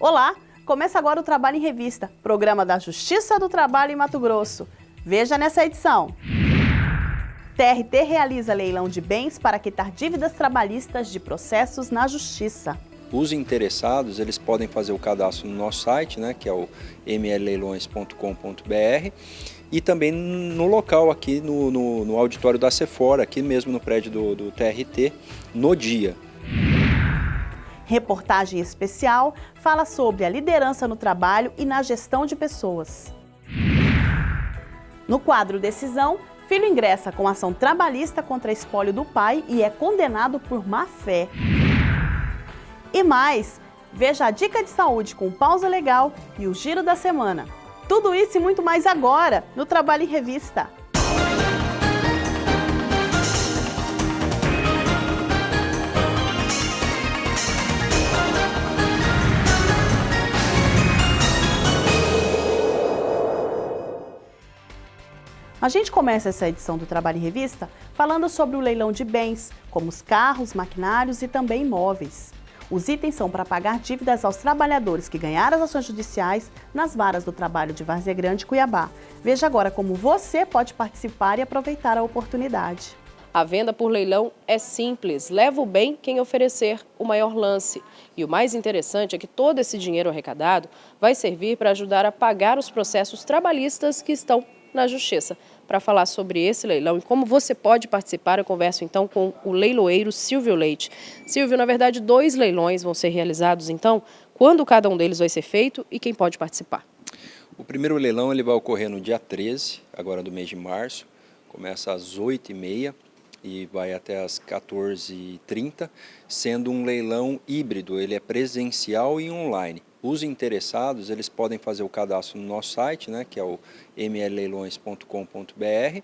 Olá, começa agora o Trabalho em Revista, programa da Justiça do Trabalho em Mato Grosso. Veja nessa edição. TRT realiza leilão de bens para quitar dívidas trabalhistas de processos na Justiça. Os interessados, eles podem fazer o cadastro no nosso site, né, que é o mlleilões.com.br e também no local aqui no, no, no, auditório da Sephora, aqui mesmo no prédio do, do TRT, no dia. Reportagem especial fala sobre a liderança no trabalho e na gestão de pessoas. No quadro Decisão, filho ingressa com ação trabalhista contra espólio do pai e é condenado por má fé. E mais, veja a dica de saúde com pausa legal e o giro da semana. Tudo isso e muito mais agora no Trabalho em Revista. A gente começa essa edição do Trabalho em Revista falando sobre o leilão de bens, como os carros, maquinários e também imóveis. Os itens são para pagar dívidas aos trabalhadores que ganharam as ações judiciais nas varas do trabalho de Várzea Grande e Cuiabá. Veja agora como você pode participar e aproveitar a oportunidade. A venda por leilão é simples, leva o bem quem oferecer o maior lance. E o mais interessante é que todo esse dinheiro arrecadado vai servir para ajudar a pagar os processos trabalhistas que estão na Justiça. Para falar sobre esse leilão e como você pode participar, eu converso então com o leiloeiro Silvio Leite. Silvio, na verdade, dois leilões vão ser realizados então. Quando cada um deles vai ser feito e quem pode participar? O primeiro leilão ele vai ocorrer no dia 13, agora do mês de março. Começa às 8h30 e vai até às 14h30, sendo um leilão híbrido, ele é presencial e online. Os interessados, eles podem fazer o cadastro no nosso site, né, que é o mlleilões.com.br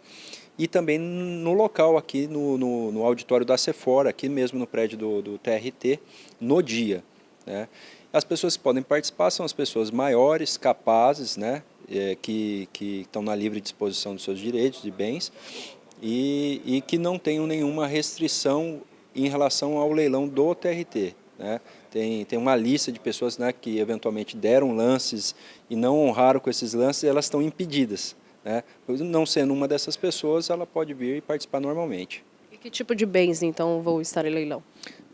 e também no local aqui no, no, no, auditório da Sephora, aqui mesmo no prédio do, do TRT, no dia. Né. As pessoas que podem participar são as pessoas maiores, capazes, né, é, que, que estão na livre disposição dos seus direitos e bens e, e que não tenham nenhuma restrição em relação ao leilão do TRT. Né? Tem, tem uma lista de pessoas né, que eventualmente deram lances e não honraram com esses lances, elas estão impedidas. Né? Não sendo uma dessas pessoas, ela pode vir e participar normalmente. E que tipo de bens, então, vão estar em leilão?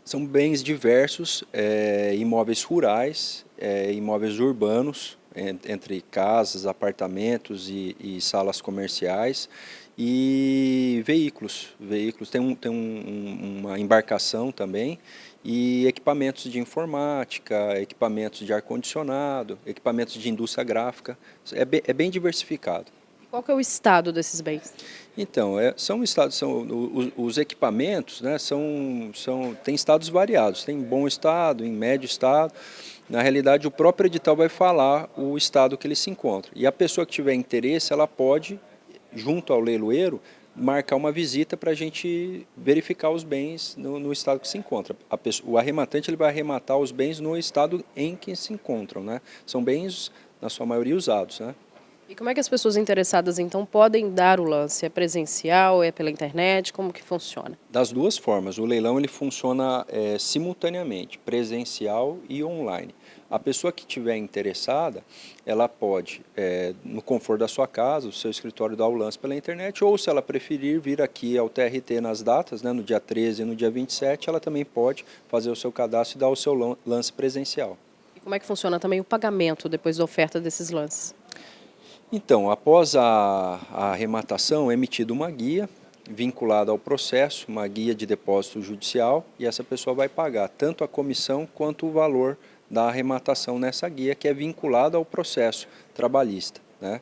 São bens diversos, é, imóveis rurais, é, imóveis urbanos, entre casas, apartamentos e, e salas comerciais e veículos. veículos tem, um, tem um, uma embarcação também e equipamentos de informática, equipamentos de ar-condicionado, equipamentos de indústria gráfica. É bem, é bem diversificado. Qual é o estado desses bens? Então, é, são estados, são os, os, equipamentos, né, são, são, tem estados variados, tem bom estado, em médio estado. Na realidade, o próprio edital vai falar o estado que ele se encontra. E a pessoa que tiver interesse, ela pode, junto ao leiloeiro, marcar uma visita para a gente verificar os bens no, no estado que se encontra. Pessoa, o arrematante ele vai arrematar os bens no estado em que se encontram. Né? São bens, na sua maioria, usados. Né? E como é que as pessoas interessadas, então, podem dar o lance? É presencial, é pela internet? Como que funciona? Das duas formas. O leilão ele funciona é, simultaneamente, presencial e online. A pessoa que estiver interessada, ela pode, é, no conforto da sua casa, o seu escritório dar o lance pela internet, ou se ela preferir vir aqui ao TRT nas datas, né, no dia 13 e no dia 27, ela também pode fazer o seu cadastro e dar o seu lance presencial. E como é que funciona também o pagamento depois da oferta desses lances? Então, após a, a arrematação, é emitida uma guia vinculada ao processo, uma guia de depósito judicial, e essa pessoa vai pagar tanto a comissão quanto o valor da arrematação nessa guia, que é vinculado ao processo trabalhista. Né?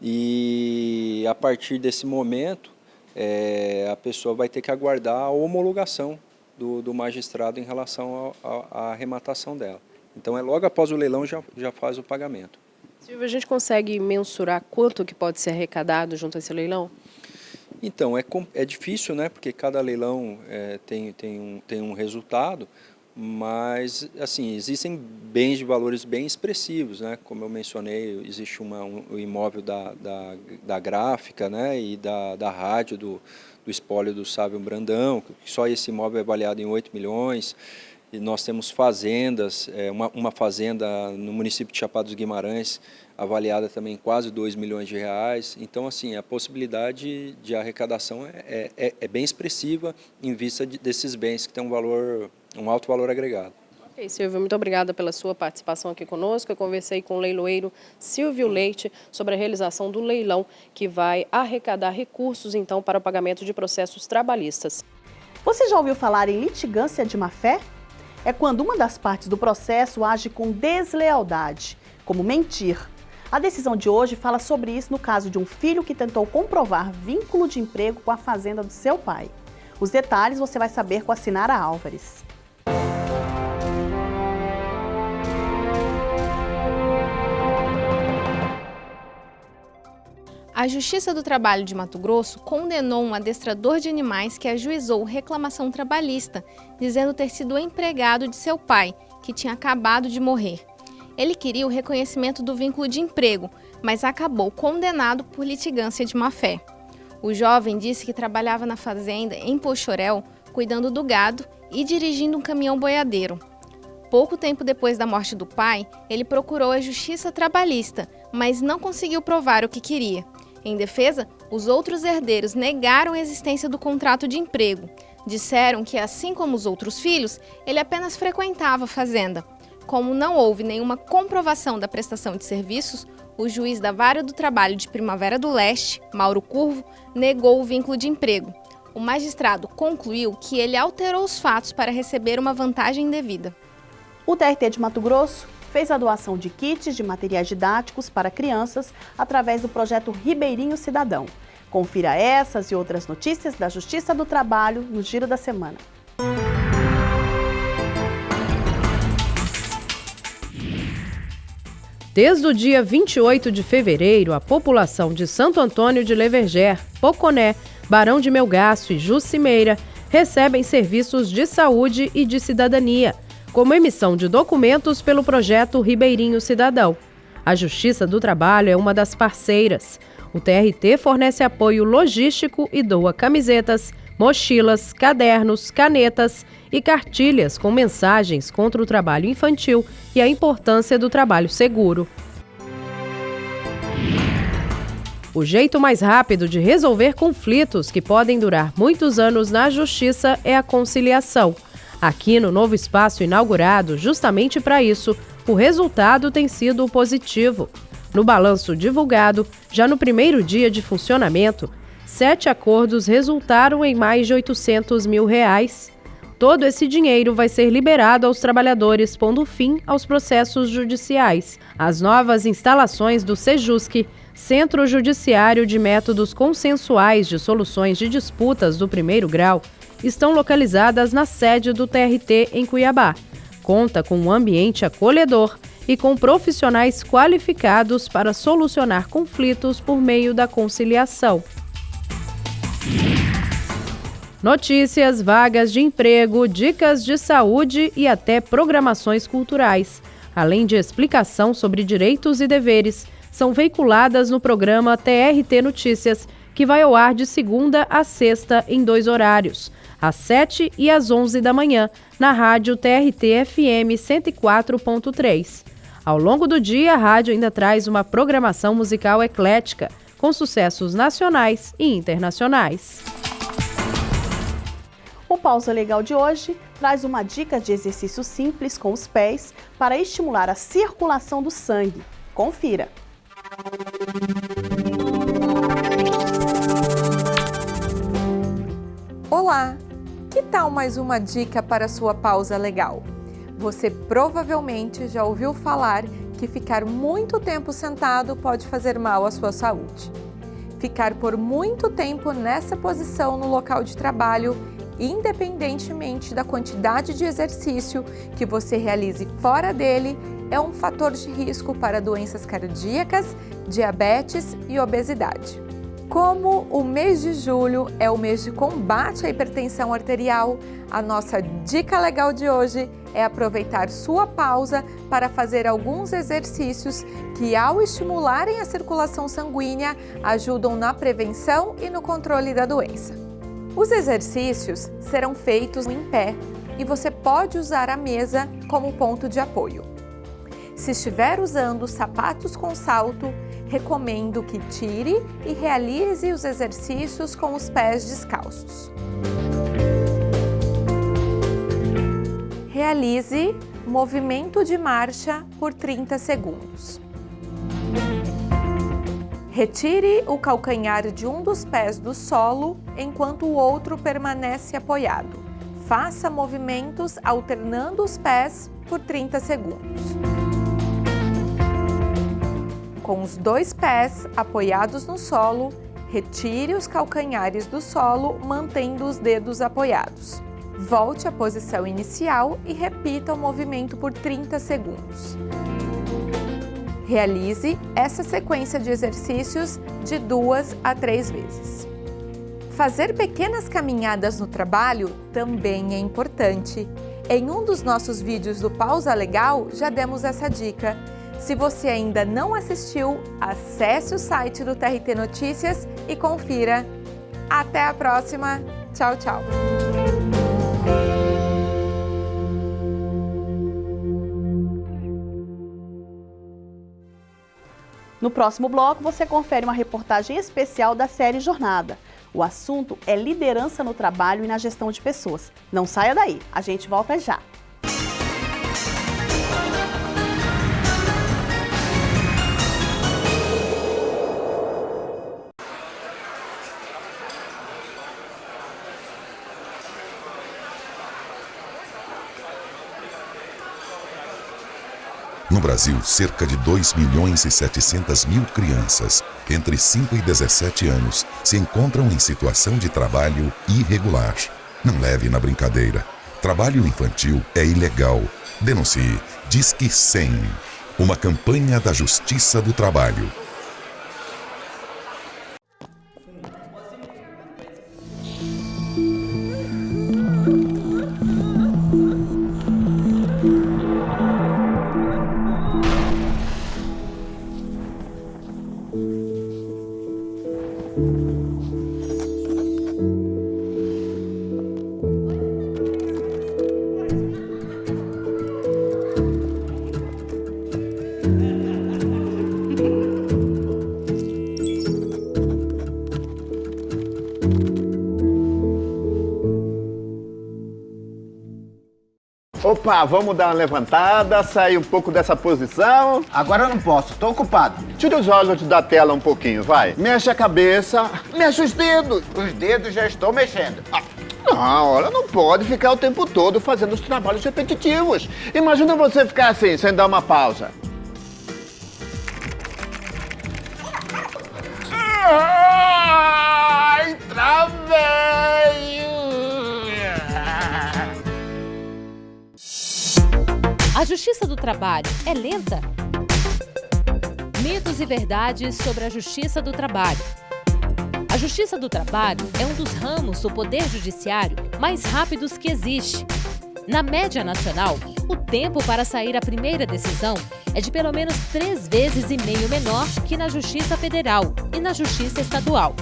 E a partir desse momento, é, a pessoa vai ter que aguardar a homologação do, do magistrado em relação à arrematação dela. Então, é logo após o leilão já, já faz o pagamento. Silvio, a gente consegue mensurar quanto que pode ser arrecadado junto a esse leilão? Então, é, é difícil, né? Porque cada leilão é, tem, tem, um, tem um resultado, mas assim existem bens de valores bem expressivos, né? Como eu mencionei, existe uma, um, o imóvel da, da, da, gráfica, né? E da, da rádio do, do espólio do Sávio Brandão, só esse imóvel é avaliado em 8 milhões. nós temos fazendas, é, uma, uma fazenda no município de Chapada dos Guimarães, avaliada também em quase 2 milhões de reais. Então, assim, a possibilidade de arrecadação é, é, é bem expressiva em vista de, desses bens que têm um valor, um alto valor agregado. Ok, Silvio, muito obrigada pela sua participação aqui conosco. Eu conversei com o leiloeiro Silvio Leite sobre a realização do leilão que vai arrecadar recursos, então, para o pagamento de processos trabalhistas. Você já ouviu falar em litigância de má-fé? É quando uma das partes do processo age com deslealdade, como mentir. A decisão de hoje fala sobre isso no caso de um filho que tentou comprovar vínculo de emprego com a fazenda do seu pai. Os detalhes você vai saber com a Sinara Álvares. A Justiça do Trabalho de Mato Grosso condenou um adestrador de animais que ajuizou reclamação trabalhista, dizendo ter sido empregado de seu pai, que tinha acabado de morrer. Ele queria o reconhecimento do vínculo de emprego, mas acabou condenado por litigância de má-fé. O jovem disse que trabalhava na fazenda em Pochorel, cuidando do gado e dirigindo um caminhão boiadeiro. Pouco tempo depois da morte do pai, ele procurou a justiça trabalhista, mas não conseguiu provar o que queria. Em defesa, os outros herdeiros negaram a existência do contrato de emprego. Disseram que, assim como os outros filhos, ele apenas frequentava a fazenda. Como não houve nenhuma comprovação da prestação de serviços, o juiz da Vara do Trabalho de Primavera do Leste, Mauro Curvo, negou o vínculo de emprego. O magistrado concluiu que ele alterou os fatos para receber uma vantagem indevida. O TRT de Mato Grosso fez a doação de kits de materiais didáticos para crianças através do projeto Ribeirinho Cidadão. Confira essas e outras notícias da Justiça do Trabalho no Giro da Semana. Desde o dia 28 de fevereiro, a população de Santo Antônio de Leverger, Poconé, Barão de Melgaço e Jucimeira recebem serviços de saúde e de cidadania como emissão de documentos pelo projeto Ribeirinho Cidadão. A Justiça do Trabalho é uma das parceiras. O TRT fornece apoio logístico e doa camisetas, mochilas, cadernos, canetas e cartilhas com mensagens contra o trabalho infantil e a importância do trabalho seguro. O jeito mais rápido de resolver conflitos que podem durar muitos anos na justiça é a conciliação. Aqui no novo espaço inaugurado, justamente para isso, o resultado tem sido positivo. No balanço divulgado, já no primeiro dia de funcionamento, sete acordos resultaram em mais de 800 mil reais. Todo esse dinheiro vai ser liberado aos trabalhadores, pondo fim aos processos judiciais. As novas instalações do Sejusc, Centro Judiciário de Métodos Consensuais de Soluções de Disputas do Primeiro Grau, estão localizadas na sede do TRT em Cuiabá. Conta com um ambiente acolhedor e com profissionais qualificados para solucionar conflitos por meio da conciliação. Notícias, vagas de emprego, dicas de saúde e até programações culturais, além de explicação sobre direitos e deveres, são veiculadas no programa TRT Notícias, que vai ao ar de segunda a sexta em dois horários às 7 e às 11 da manhã, na rádio TRT FM 104.3. Ao longo do dia, a rádio ainda traz uma programação musical eclética, com sucessos nacionais e internacionais. O Pausa Legal de hoje traz uma dica de exercício simples com os pés para estimular a circulação do sangue. Confira! Olá! Que tal mais uma dica para sua pausa legal? Você provavelmente já ouviu falar que ficar muito tempo sentado pode fazer mal à sua saúde. Ficar por muito tempo nessa posição no local de trabalho, independentemente da quantidade de exercício que você realize fora dele, é um fator de risco para doenças cardíacas, diabetes e obesidade. Como o mês de julho é o mês de combate à hipertensão arterial, a nossa dica legal de hoje é aproveitar sua pausa para fazer alguns exercícios que, ao estimularem a circulação sanguínea, ajudam na prevenção e no controle da doença. Os exercícios serão feitos em pé e você pode usar a mesa como ponto de apoio. Se estiver usando sapatos com salto, recomendo que tire e realize os exercícios com os pés descalços. Realize movimento de marcha por 30 segundos. Retire o calcanhar de um dos pés do solo enquanto o outro permanece apoiado. Faça movimentos alternando os pés por 30 segundos. Com os dois pés apoiados no solo, retire os calcanhares do solo, mantendo os dedos apoiados. Volte à posição inicial e repita o movimento por 30 segundos. Realize essa sequência de exercícios de duas a três vezes. Fazer pequenas caminhadas no trabalho também é importante. Em um dos nossos vídeos do Pausa Legal já demos essa dica. Se você ainda não assistiu, acesse o site do TRT Notícias e confira. Até a próxima! Tchau, tchau! No próximo bloco, você confere uma reportagem especial da série Jornada. O assunto é liderança no trabalho e na gestão de pessoas. Não saia daí, a gente volta já. No Brasil, cerca de 2 milhões e 700 mil crianças entre 5 e 17 anos se encontram em situação de trabalho irregular. Não leve na brincadeira. Trabalho infantil é ilegal. Denuncie. Disque 100. Uma campanha da Justiça do Trabalho. Opa, vamos dar uma levantada, sair um pouco dessa posição. Agora eu não posso, tô ocupado. Tira os olhos da tela um pouquinho, vai. Mexe a cabeça, mexe os dedos. Os dedos já estou mexendo. Ah, não, olha, não pode ficar o tempo todo fazendo os trabalhos repetitivos. Imagina você ficar assim, sem dar uma pausa. Justiça do trabalho é lenta? Mitos e verdades sobre a justiça do trabalho. A justiça do trabalho é um dos ramos do poder judiciário mais rápidos que existe. Na média nacional, o tempo para sair a primeira decisão é de pelo menos três vezes e meio menor que na Justiça Federal e na Justiça Estadual.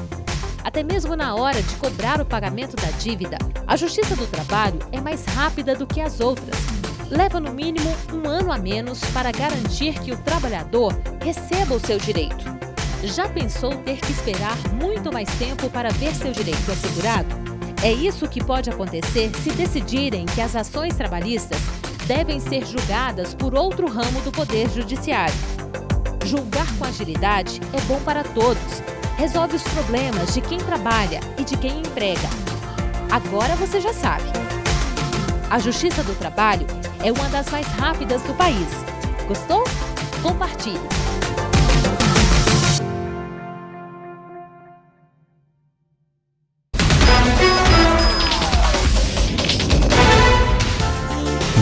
Até mesmo na hora de cobrar o pagamento da dívida, a Justiça do Trabalho é mais rápida do que as outras, leva no mínimo um ano a menos para garantir que o trabalhador receba o seu direito. Já pensou ter que esperar muito mais tempo para ver seu direito assegurado? É isso que pode acontecer se decidirem que as ações trabalhistas devem ser julgadas por outro ramo do Poder Judiciário. Julgar com agilidade é bom para todos. Resolve os problemas de quem trabalha e de quem emprega. Agora você já sabe. A Justiça do Trabalho é uma das mais rápidas do país. Gostou? Compartilhe!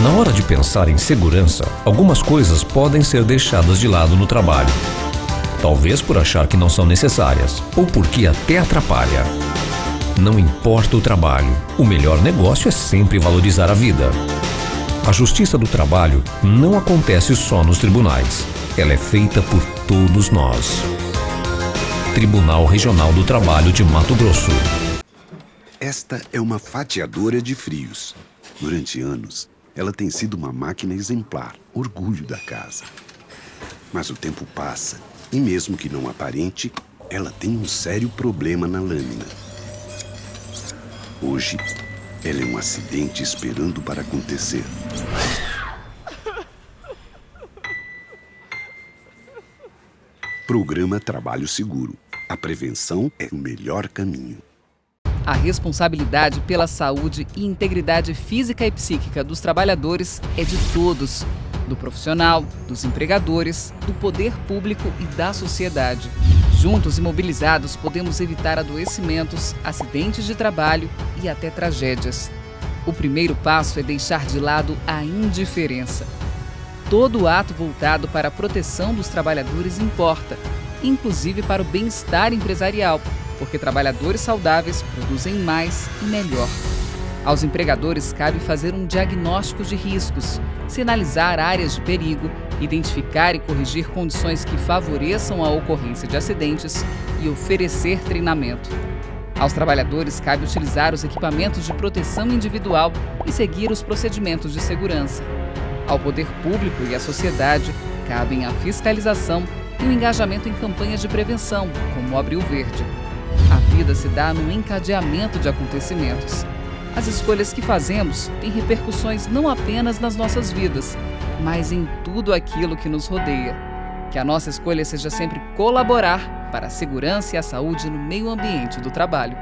Na hora de pensar em segurança, algumas coisas podem ser deixadas de lado no trabalho. Talvez por achar que não são necessárias, ou porque até atrapalha. Não importa o trabalho, o melhor negócio é sempre valorizar a vida. A justiça do trabalho não acontece só nos tribunais. Ela é feita por todos nós. Tribunal Regional do Trabalho de Mato Grosso. Esta é uma fatiadora de frios. Durante anos, ela tem sido uma máquina exemplar, orgulho da casa. Mas o tempo passa e, mesmo que não aparente, ela tem um sério problema na lâmina. Hoje, ela é um acidente esperando para acontecer. Programa Trabalho Seguro. A prevenção é o melhor caminho. A responsabilidade pela saúde e integridade física e psíquica dos trabalhadores é de todos: do profissional, dos empregadores, do poder público e da sociedade. Juntos e mobilizados, podemos evitar adoecimentos, acidentes de trabalho e até tragédias. O primeiro passo é deixar de lado a indiferença. Todo ato voltado para a proteção dos trabalhadores importa, inclusive para o bem-estar empresarial, porque trabalhadores saudáveis produzem mais e melhor. Aos empregadores cabe fazer um diagnóstico de riscos, sinalizar áreas de perigo, identificar e corrigir condições que favoreçam a ocorrência de acidentes e oferecer treinamento. Aos trabalhadores cabe utilizar os equipamentos de proteção individual e seguir os procedimentos de segurança. Ao poder público e à sociedade cabem a fiscalização e o engajamento em campanhas de prevenção, como o Abril Verde. A vida se dá no encadeamento de acontecimentos. As escolhas que fazemos têm repercussões não apenas nas nossas vidas, mas em tudo aquilo que nos rodeia. Que a nossa escolha seja sempre colaborar para a segurança e a saúde no meio ambiente do trabalho.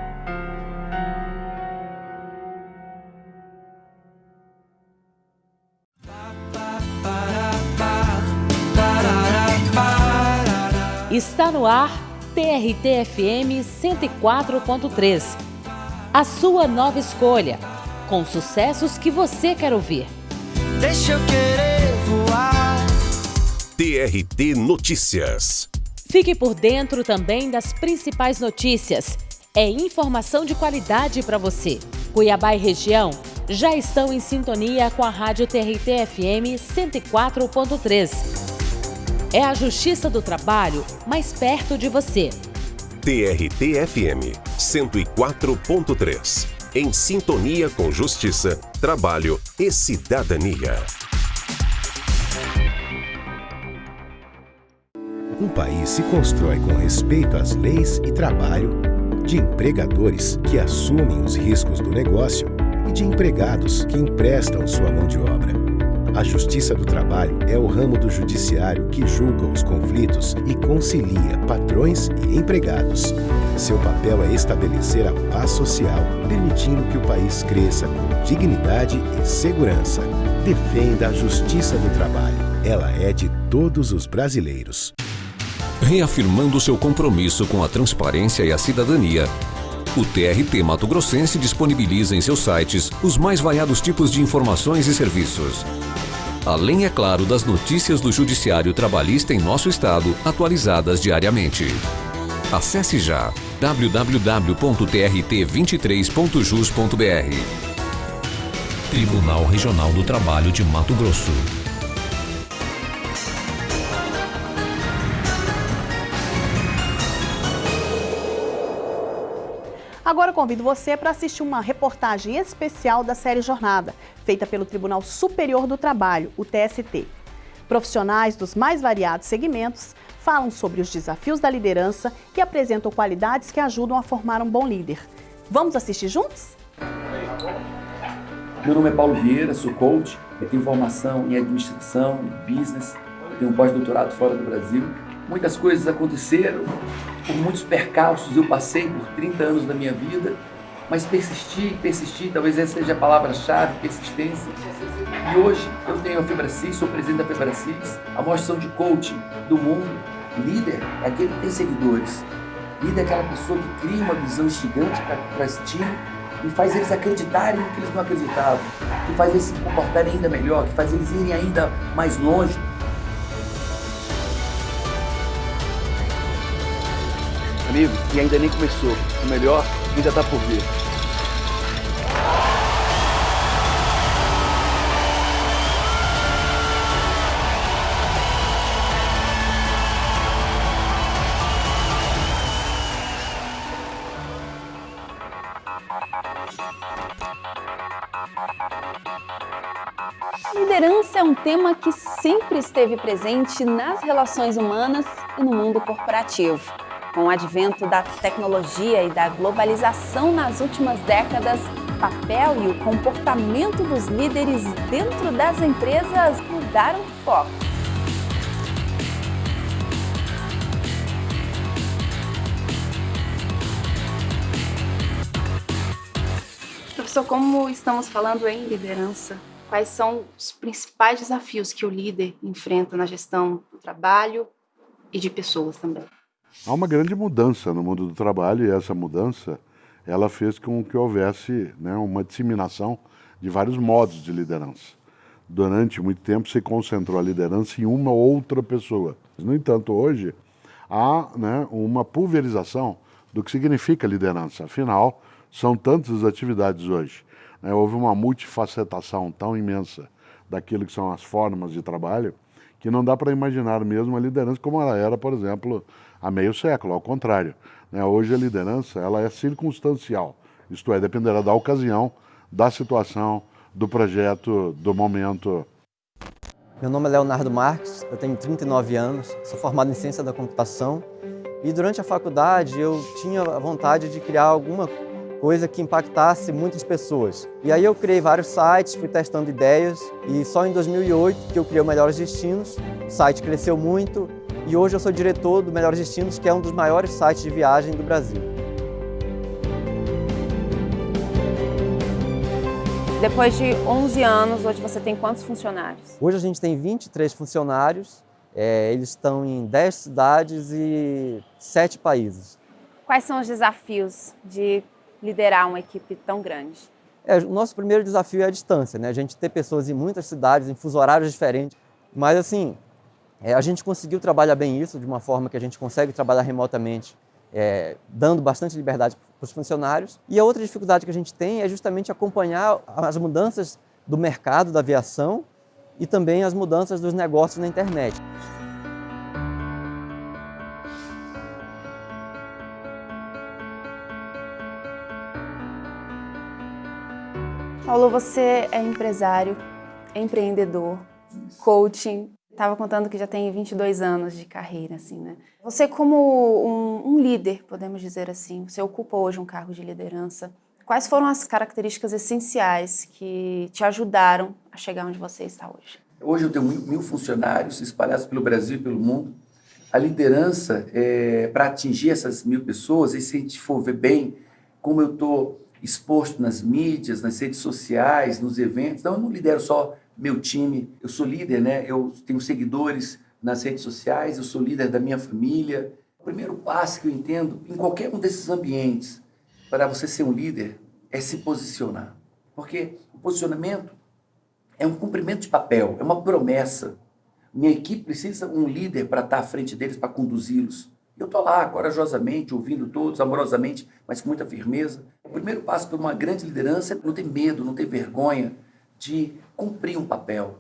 Está no ar TRT-FM 104.3. A sua nova escolha, com sucessos que você quer ouvir. Deixa eu querer. TRT Notícias. Fique por dentro também das principais notícias. É informação de qualidade para você. Cuiabá e região já estão em sintonia com a Rádio TRT FM 104.3 é a Justiça do Trabalho mais perto de você. TRT-FM 104.3. Em sintonia com justiça, trabalho e cidadania. Um país se constrói com respeito às leis e trabalho, de empregadores que assumem os riscos do negócio e de empregados que emprestam sua mão de obra. A Justiça do Trabalho é o ramo do judiciário que julga os conflitos e concilia patrões e empregados. Seu papel é estabelecer a paz social, permitindo que o país cresça com dignidade e segurança. Defenda a Justiça do Trabalho. Ela é de todos os brasileiros. Reafirmando seu compromisso com a transparência e a cidadania, o TRT Mato Grossense disponibiliza em seus sites os mais variados tipos de informações e serviços. Além, é claro, das notícias do Judiciário Trabalhista em nosso estado, atualizadas diariamente. Acesse já www.trt23.jus.br. Tribunal Regional do Trabalho de Mato Grosso. Convido você para assistir uma reportagem especial da série Jornada, feita pelo Tribunal Superior do Trabalho, o TST. Profissionais dos mais variados segmentos falam sobre os desafios da liderança e apresentam qualidades que ajudam a formar um bom líder. Vamos assistir juntos? Meu nome é Paulo Vieira, sou coach, tenho formação em administração, em business, tenho um pós-doutorado fora do Brasil Muitas coisas aconteceram, por muitos percalços eu passei por 30 anos da minha vida, mas persisti, persisti, talvez essa seja a palavra-chave, persistência. E hoje eu tenho a Febracis, sou presidente da Febracis, a maior de coaching do mundo. Líder é aquele que tem seguidores. Líder é aquela pessoa que cria uma visão instigante para esse time e faz eles acreditarem no que eles não acreditavam, que faz eles se comportarem ainda melhor, que faz eles irem ainda mais longe e ainda nem começou. O melhor ainda está por vir. Liderança é um tema que sempre esteve presente nas relações humanas e no mundo corporativo. Com o advento da tecnologia e da globalização nas últimas décadas, o papel e o comportamento dos líderes dentro das empresas mudaram de foco. Professor, como estamos falando em liderança, quais são os principais desafios que o líder enfrenta na gestão do trabalho e de pessoas também? Há uma grande mudança no mundo do trabalho e essa mudança ela fez com que houvesse né, uma disseminação de vários modos de liderança. Durante muito tempo se concentrou a liderança em uma ou outra pessoa. No entanto, hoje há né, uma pulverização do que significa liderança. Afinal, são tantas as atividades hoje. Né, houve uma multifacetação tão imensa daquilo que são as formas de trabalho que não dá para imaginar mesmo a liderança como ela era, por exemplo, há meio século, ao contrário. Né? Hoje a liderança ela é circunstancial, isto é, dependerá da ocasião, da situação, do projeto, do momento. Meu nome é Leonardo Marques, eu tenho 39 anos, sou formado em Ciência da Computação e durante a faculdade eu tinha a vontade de criar alguma coisa que impactasse muitas pessoas. E aí eu criei vários sites, fui testando ideias e só em 2008 que eu criei o Melhores Destinos, o site cresceu muito e hoje eu sou diretor do Melhores Destinos, que é um dos maiores sites de viagem do Brasil. Depois de 11 anos, hoje você tem quantos funcionários? Hoje a gente tem 23 funcionários, é, eles estão em 10 cidades e 7 países. Quais são os desafios de liderar uma equipe tão grande? É, o nosso primeiro desafio é a distância, né? A gente ter pessoas em muitas cidades, em fuso horários diferentes, mas assim, é, a gente conseguiu trabalhar bem isso de uma forma que a gente consegue trabalhar remotamente, é, dando bastante liberdade para os funcionários. E a outra dificuldade que a gente tem é justamente acompanhar as mudanças do mercado da aviação e também as mudanças dos negócios na internet. Paulo, você é empresário, empreendedor, coaching, Estava contando que já tem 22 anos de carreira, assim, né? Você como um, um, líder, podemos dizer assim, você ocupa hoje um cargo de liderança. Quais foram as características essenciais que te ajudaram a chegar onde você está hoje? Hoje eu tenho mil, mil funcionários espalhados pelo Brasil e pelo mundo. A liderança, é, para atingir essas mil pessoas, e se a gente for ver bem como eu estou exposto nas mídias, nas redes sociais, nos eventos, então eu não lidero só meu time, eu sou líder, né? Eu tenho seguidores nas redes sociais, eu sou líder da minha família. O primeiro passo que eu entendo em qualquer um desses ambientes para você ser um líder é se posicionar. Porque o posicionamento é um cumprimento de papel, é uma promessa. Minha equipe precisa um líder para estar à frente deles, para conduzi-los. Eu estou lá, corajosamente, ouvindo todos, amorosamente, mas com muita firmeza. O primeiro passo para uma grande liderança é não ter medo, não ter vergonha, de cumprir um papel.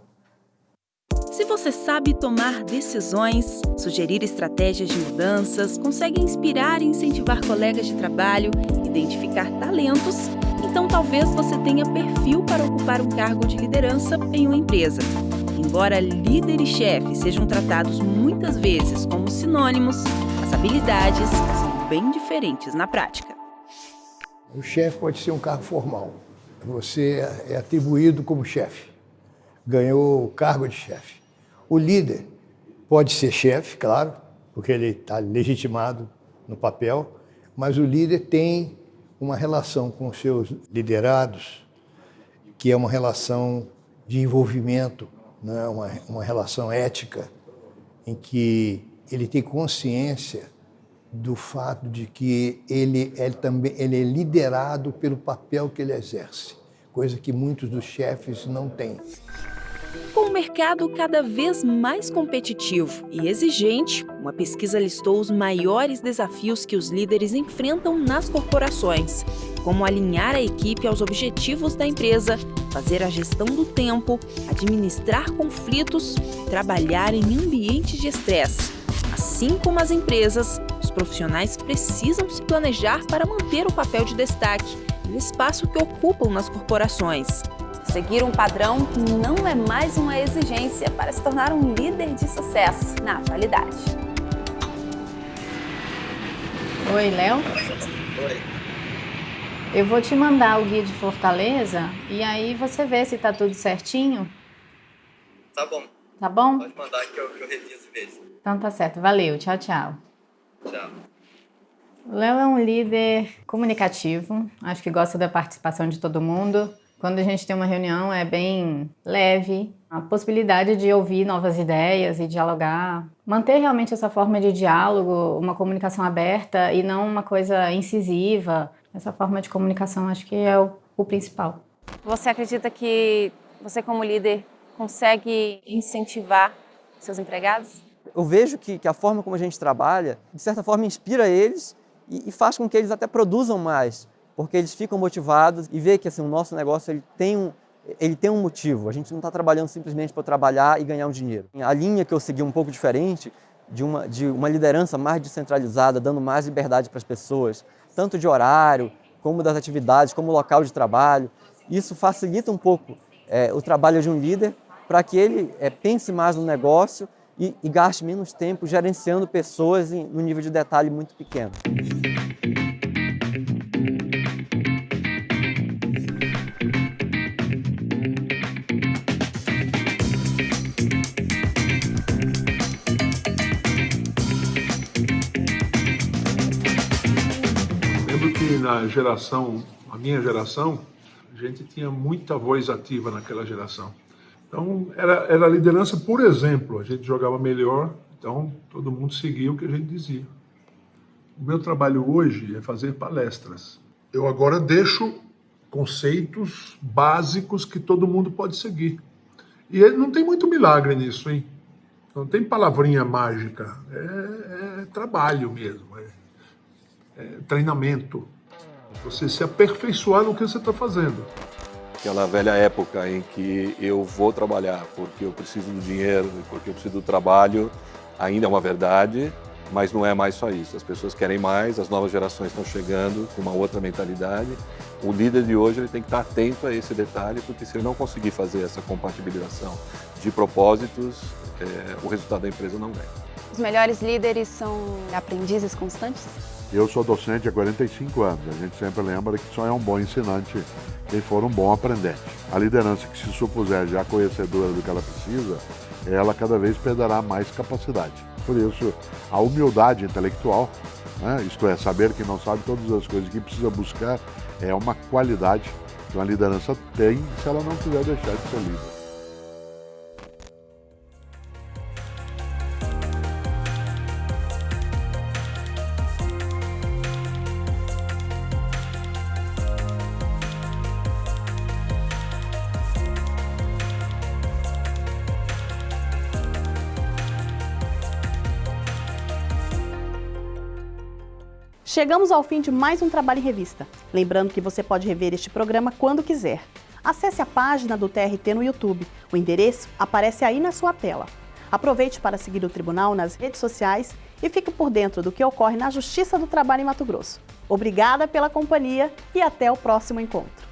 Se você sabe tomar decisões, sugerir estratégias de mudanças, consegue inspirar e incentivar colegas de trabalho, identificar talentos, então talvez você tenha perfil para ocupar um cargo de liderança em uma empresa. Embora líder e chefe sejam tratados muitas vezes como sinônimos, as habilidades são bem diferentes na prática. O chefe pode ser um cargo formal, você é atribuído como chefe, ganhou o cargo de chefe. O líder pode ser chefe, claro, porque ele está legitimado no papel, mas o líder tem uma relação com seus liderados, que é uma relação de envolvimento, né? uma, uma relação ética, em que ele tem consciência do fato de que ele é, também, ele é liderado pelo papel que ele exerce, coisa que muitos dos chefes não têm. Com o mercado cada vez mais competitivo e exigente, uma pesquisa listou os maiores desafios que os líderes enfrentam nas corporações, como alinhar a equipe aos objetivos da empresa, fazer a gestão do tempo, administrar conflitos trabalhar em ambientes de estresse. Assim como as empresas, profissionais precisam se planejar para manter o papel de destaque e o espaço que ocupam nas corporações. Seguir um padrão não é mais uma exigência para se tornar um líder de sucesso na atualidade. Oi, Léo. Oi. Eu vou te mandar o guia de Fortaleza e aí você vê se tá tudo certinho. Tá bom. Tá bom? Pode mandar que eu, que eu reviso e vejo. Então tá certo. Valeu. Tchau, tchau. Léo é um líder comunicativo, acho que gosta da participação de todo mundo. Quando a gente tem uma reunião é bem leve, a possibilidade de ouvir novas ideias e dialogar. Manter realmente essa forma de diálogo, uma comunicação aberta e não uma coisa incisiva. Essa forma de comunicação acho que é o, o principal. Você acredita que você como líder consegue incentivar seus empregados? Eu vejo que, que a forma como a gente trabalha, de certa forma, inspira eles e, e faz com que eles até produzam mais, porque eles ficam motivados e vê que assim, o nosso negócio ele tem um, ele tem um motivo. A gente não está trabalhando simplesmente para trabalhar e ganhar um dinheiro. A linha que eu segui um pouco diferente, de uma, de uma liderança mais descentralizada, dando mais liberdade para as pessoas, tanto de horário, como das atividades, como local de trabalho. Isso facilita um pouco é, o trabalho de um líder para que ele é, pense mais no negócio e, e gaste menos tempo gerenciando pessoas em, num nível de detalhe muito pequeno. Lembro que na geração, a minha geração, a gente tinha muita voz ativa naquela geração. Então, era, era liderança por exemplo. A gente jogava melhor, então todo mundo seguia o que a gente dizia. O meu trabalho hoje é fazer palestras. Eu agora deixo conceitos básicos que todo mundo pode seguir. E não tem muito milagre nisso, hein? Não tem palavrinha mágica. É, é trabalho mesmo, é, é treinamento. Você se aperfeiçoar no que você está fazendo aquela velha época em que eu vou trabalhar porque eu preciso do dinheiro e porque eu preciso do trabalho, ainda é uma verdade, mas não é mais só isso. As pessoas querem mais, as novas gerações estão chegando com uma outra mentalidade. O líder de hoje ele tem que estar atento a esse detalhe, porque se ele não conseguir fazer essa compatibilização de propósitos, é, o resultado da empresa não ganha. Os melhores líderes são aprendizes constantes? Eu sou docente há 45 anos. A gente sempre lembra que só é um bom ensinante quem for um bom aprendente. A liderança que se supuser já conhecedora do que ela precisa, ela cada vez perderá mais capacidade. Por isso, a humildade intelectual, né, isto é, saber que não sabe todas as coisas que precisa buscar, é uma qualidade que uma liderança tem se ela não quiser deixar de ser líder. Chegamos ao fim de mais um Trabalho em Revista. Lembrando que você pode rever este programa quando quiser. Acesse a página do TRT no YouTube. O endereço aparece aí na sua tela. Aproveite para seguir o Tribunal nas redes sociais e fique por dentro do que ocorre na Justiça do Trabalho em Mato Grosso. Obrigada pela companhia e até o próximo encontro.